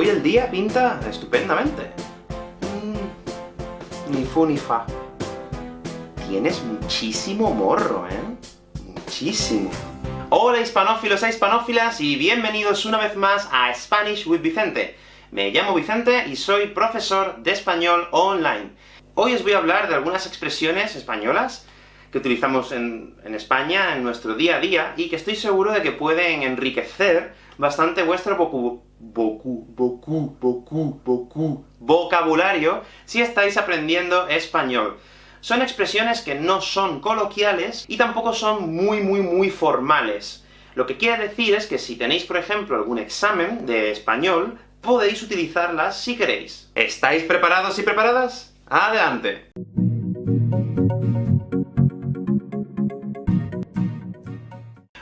Hoy el día pinta estupendamente. Mm, ni fu ni fa. Tienes muchísimo morro, ¿eh? Muchísimo. Hola hispanófilos e hispanófilas, y bienvenidos una vez más a Spanish with Vicente. Me llamo Vicente, y soy profesor de español online. Hoy os voy a hablar de algunas expresiones españolas que utilizamos en, España, en nuestro día a día, y que estoy seguro de que pueden enriquecer bastante vuestro vocabulario si estáis aprendiendo español. Son expresiones que no son coloquiales, y tampoco son muy muy muy formales. Lo que quiere decir es que si tenéis, por ejemplo, algún examen de español, podéis utilizarlas si queréis. ¿Estáis preparados y preparadas? ¡Adelante!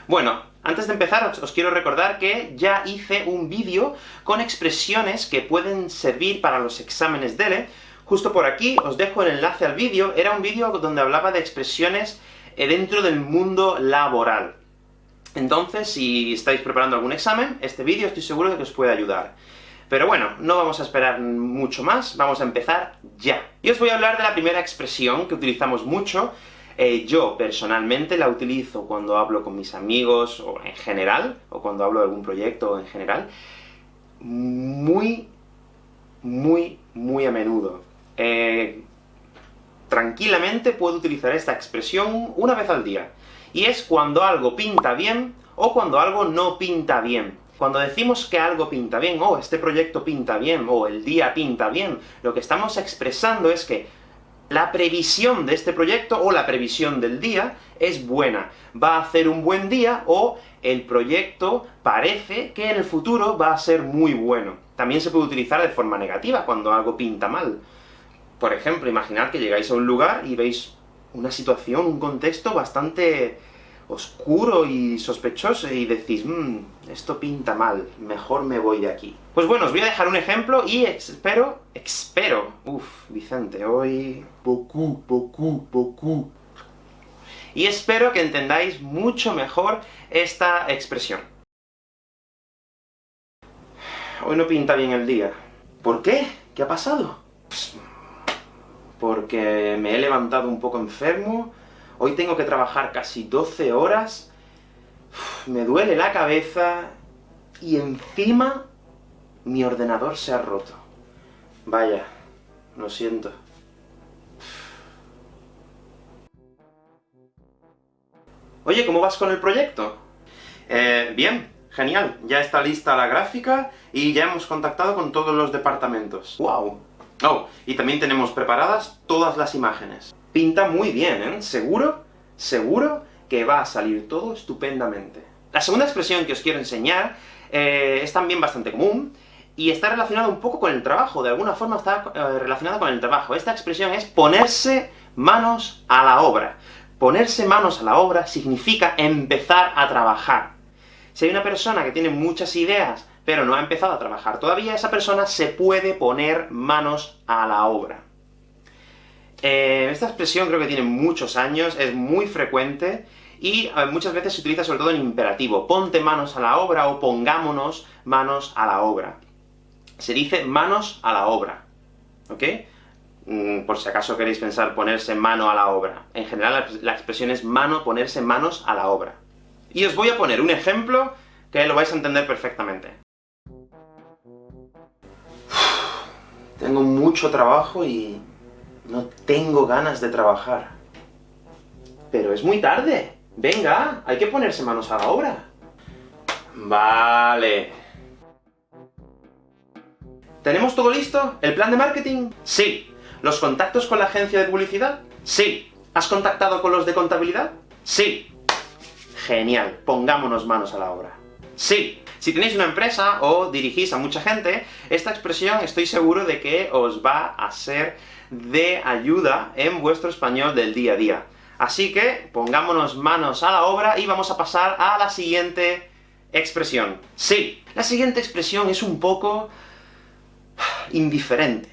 Bueno, antes de empezar, os, quiero recordar que ya hice un vídeo con expresiones que pueden servir para los exámenes DELE. Justo por aquí os dejo el enlace al vídeo, era un vídeo donde hablaba de expresiones eh, dentro del mundo laboral. Entonces, si estáis preparando algún examen, este vídeo estoy seguro de que os puede ayudar. Pero bueno, no vamos a esperar mucho más, vamos a empezar ya. Y os voy a hablar de la primera expresión que utilizamos mucho, eh, yo, personalmente, la utilizo cuando hablo con mis amigos, o en general, o cuando hablo de algún proyecto en general, muy, muy, muy a menudo. Eh, tranquilamente puedo utilizar esta expresión una vez al día, y es cuando algo pinta bien, o cuando algo no pinta bien. Cuando decimos que algo pinta bien, o este proyecto pinta bien, o el día pinta bien, lo que estamos expresando es que la previsión de este proyecto, o la previsión del día, es buena. Va a hacer un buen día, o el proyecto parece que en el futuro va a ser muy bueno. También se puede utilizar de forma negativa, cuando algo pinta mal. Por ejemplo, imaginad que llegáis a un lugar y veis una situación, un contexto bastante oscuro y sospechoso, y decís, mmm, esto pinta mal, mejor me voy de aquí. Pues bueno, os voy a dejar un ejemplo, y espero, espero, uff, Vicente, hoy... Boku, boku, boku. Y espero que entendáis mucho mejor esta expresión. Hoy no pinta bien el día. ¿Por qué? ¿Qué ha pasado? Pues, porque me he levantado un poco enfermo, Hoy tengo que trabajar casi 12 horas, me duele la cabeza, y encima mi ordenador se ha roto. Vaya, lo siento. Oye, ¿cómo vas con el proyecto? Eh, bien, genial. Ya está lista la gráfica, y ya hemos contactado con todos los departamentos. ¡Wow! Oh, y también tenemos preparadas todas las imágenes pinta muy bien, ¿eh? Seguro, seguro que va a salir todo estupendamente. La segunda expresión que os quiero enseñar eh, es también bastante común, y está relacionada un poco con el trabajo, de alguna forma está eh, relacionada con el trabajo. Esta expresión es ponerse manos a la obra. Ponerse manos a la obra significa empezar a trabajar. Si hay una persona que tiene muchas ideas, pero no ha empezado a trabajar todavía, esa persona se puede poner manos a la obra. Eh, esta expresión creo que tiene muchos años, es muy frecuente, y eh, muchas veces se utiliza sobre todo en imperativo. Ponte manos a la obra, o pongámonos manos a la obra. Se dice manos a la obra, ¿ok? Mm, por si acaso queréis pensar ponerse mano a la obra. En general la expresión es mano, ponerse manos a la obra. Y os voy a poner un ejemplo que lo vais a entender perfectamente. Tengo mucho trabajo y no tengo ganas de trabajar. Pero es muy tarde. Venga, hay que ponerse manos a la obra. Vale. ¿Tenemos todo listo? ¿El plan de marketing? Sí. ¿Los contactos con la agencia de publicidad? Sí. ¿Has contactado con los de contabilidad? Sí. Genial, pongámonos manos a la obra. Sí. Si tenéis una empresa, o dirigís a mucha gente, esta expresión estoy seguro de que os va a ser de ayuda en vuestro español del día a día. Así que, pongámonos manos a la obra, y vamos a pasar a la siguiente expresión. Sí, la siguiente expresión es un poco... indiferente.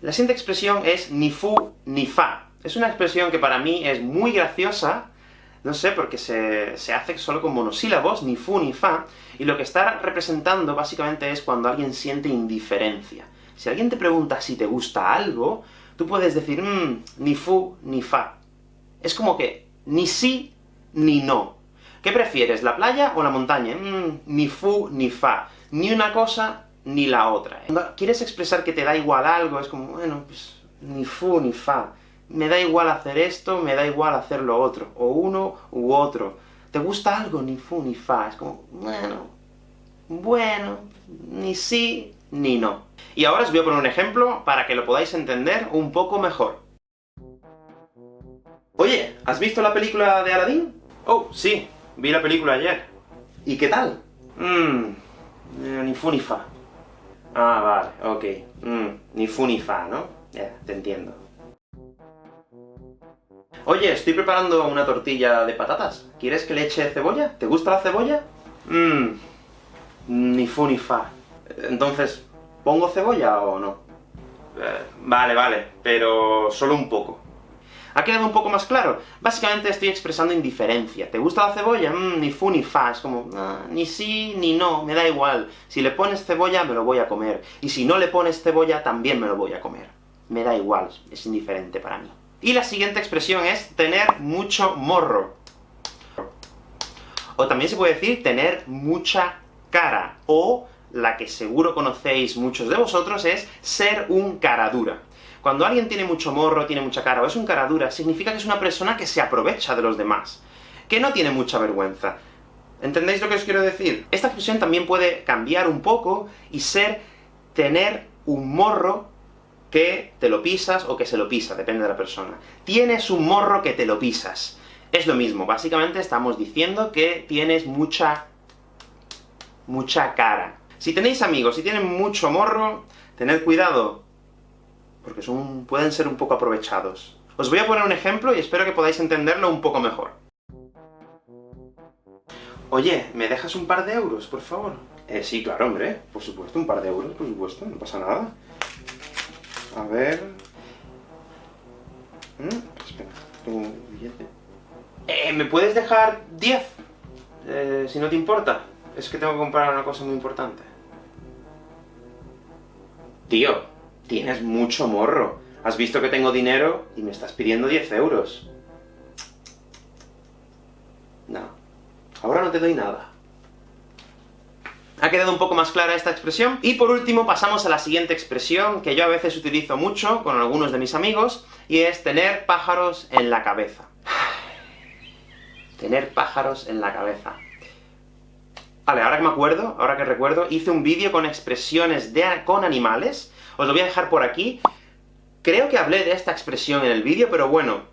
La siguiente expresión es ni fu ni fa. Es una expresión que para mí es muy graciosa, no sé, porque se, se hace solo con monosílabos, ni fu ni fa, y lo que está representando básicamente es cuando alguien siente indiferencia. Si alguien te pregunta si te gusta algo, tú puedes decir, mmm, ni fu ni fa. Es como que ni sí ni no. ¿Qué prefieres, la playa o la montaña? Mmm, ni fu ni fa. Ni una cosa ni la otra. Cuando quieres expresar que te da igual algo, es como, bueno, pues ni fu ni fa me da igual hacer esto, me da igual hacer lo otro, o uno u otro. ¿Te gusta algo? Ni fu ni fa. Es como, bueno, bueno, ni sí ni no. Y ahora os voy a poner un ejemplo para que lo podáis entender un poco mejor. Oye, ¿has visto la película de Aladdin? Oh, sí, vi la película ayer. ¿Y qué tal? Mmm, ni fu ni fa. Ah, vale, ok. Mmm, ni fu ni fa, ¿no? Ya, te entiendo. Oye, estoy preparando una tortilla de patatas. ¿Quieres que le eche cebolla? ¿Te gusta la cebolla? Mmm... Ni fu ni fa. Entonces, ¿pongo cebolla o no? Eh, vale, vale, pero solo un poco. ¿Ha quedado un poco más claro? Básicamente estoy expresando indiferencia. ¿Te gusta la cebolla? Mmm, ni fu ni fa, es como, ah, ni sí ni no, me da igual. Si le pones cebolla, me lo voy a comer. Y si no le pones cebolla, también me lo voy a comer. Me da igual, es indiferente para mí. Y la siguiente expresión es tener mucho morro. O también se puede decir tener mucha cara, o la que seguro conocéis muchos de vosotros es ser un cara dura. Cuando alguien tiene mucho morro, tiene mucha cara, o es un cara dura, significa que es una persona que se aprovecha de los demás, que no tiene mucha vergüenza. ¿Entendéis lo que os quiero decir? Esta expresión también puede cambiar un poco y ser tener un morro que te lo pisas o que se lo pisa, depende de la persona. Tienes un morro que te lo pisas. Es lo mismo, básicamente estamos diciendo que tienes mucha... mucha cara. Si tenéis amigos y tienen mucho morro, tened cuidado, porque son, pueden ser un poco aprovechados. Os voy a poner un ejemplo y espero que podáis entenderlo un poco mejor. Oye, ¿me dejas un par de euros, por favor? Eh, sí, claro, hombre, por supuesto, un par de euros, por supuesto, no pasa nada. A ver... ¿Mm? Espera, un billete. Eh, ¿Me puedes dejar 10? Eh, si no te importa. Es que tengo que comprar una cosa muy importante. Tío, tienes mucho morro. Has visto que tengo dinero y me estás pidiendo 10 euros. No. Ahora no te doy nada. ¿Ha quedado un poco más clara esta expresión? Y por último pasamos a la siguiente expresión, que yo a veces utilizo mucho con algunos de mis amigos, y es tener pájaros en la cabeza. tener pájaros en la cabeza. Vale, ahora que me acuerdo, ahora que recuerdo, hice un vídeo con expresiones de, con animales, os lo voy a dejar por aquí. Creo que hablé de esta expresión en el vídeo, pero bueno,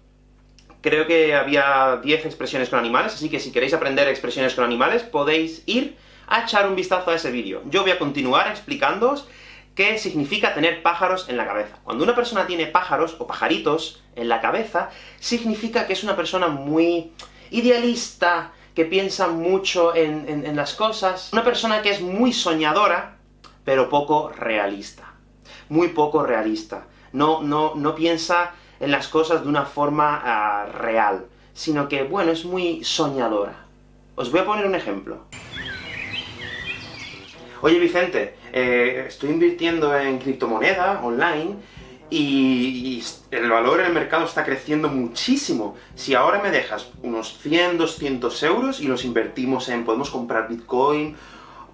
creo que había 10 expresiones con animales, así que si queréis aprender expresiones con animales, podéis ir a echar un vistazo a ese vídeo. Yo voy a continuar explicándoos qué significa tener pájaros en la cabeza. Cuando una persona tiene pájaros, o pajaritos, en la cabeza, significa que es una persona muy idealista, que piensa mucho en, las cosas, una persona que es muy soñadora, pero poco realista. Muy poco realista. No, no, no piensa en las cosas de una forma ah, real, sino que, bueno, es muy soñadora. Os voy a poner un ejemplo. Oye Vicente, eh, estoy invirtiendo en criptomoneda online, y, el valor en el mercado está creciendo muchísimo. Si ahora me dejas unos 100, 200 euros y los invertimos en... podemos comprar Bitcoin,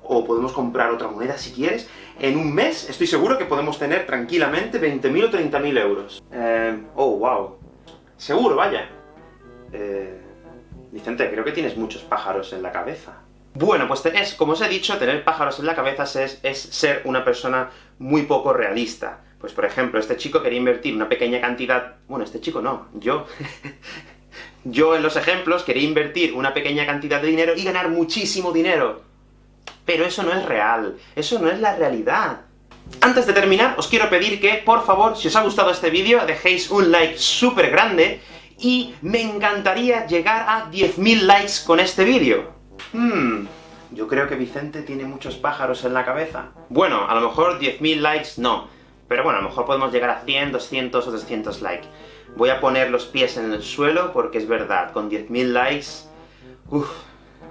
o podemos comprar otra moneda si quieres, en un mes estoy seguro que podemos tener tranquilamente 20.000 o 30.000 euros. Eh, oh, wow. Seguro, vaya. Eh, Vicente, creo que tienes muchos pájaros en la cabeza. Bueno, pues es, como os he dicho, tener pájaros en la cabeza es, es ser una persona muy poco realista. Pues por ejemplo, este chico quería invertir una pequeña cantidad... Bueno, este chico no, yo... yo en los ejemplos quería invertir una pequeña cantidad de dinero y ganar muchísimo dinero. Pero eso no es real, eso no es la realidad. Antes de terminar, os quiero pedir que, por favor, si os ha gustado este vídeo, dejéis un like súper grande, y me encantaría llegar a 10.000 likes con este vídeo. Hmm, yo creo que Vicente tiene muchos pájaros en la cabeza. Bueno, a lo mejor 10.000 likes no, pero bueno, a lo mejor podemos llegar a 100, 200 o 300 likes. Voy a poner los pies en el suelo, porque es verdad, con 10.000 likes... Uff,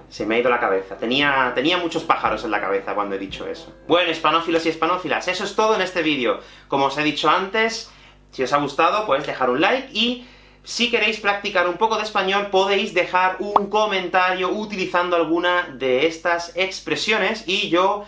se me ha ido la cabeza. Tenía, tenía muchos pájaros en la cabeza cuando he dicho eso. Bueno, hispanófilos y hispanófilas, eso es todo en este vídeo. Como os he dicho antes, si os ha gustado, pues dejar un like, y si queréis practicar un poco de español, podéis dejar un comentario utilizando alguna de estas expresiones, y yo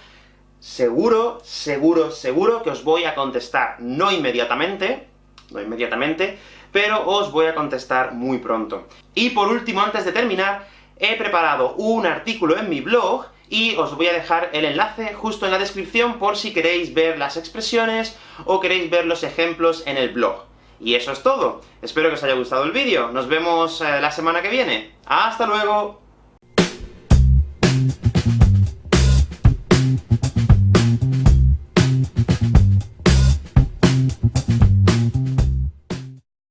seguro, seguro, seguro que os voy a contestar. No inmediatamente, no inmediatamente, pero os voy a contestar muy pronto. Y por último, antes de terminar, he preparado un artículo en mi blog, y os voy a dejar el enlace justo en la descripción por si queréis ver las expresiones, o queréis ver los ejemplos en el blog. Y eso es todo. Espero que os haya gustado el vídeo. Nos vemos eh, la semana que viene. ¡Hasta luego!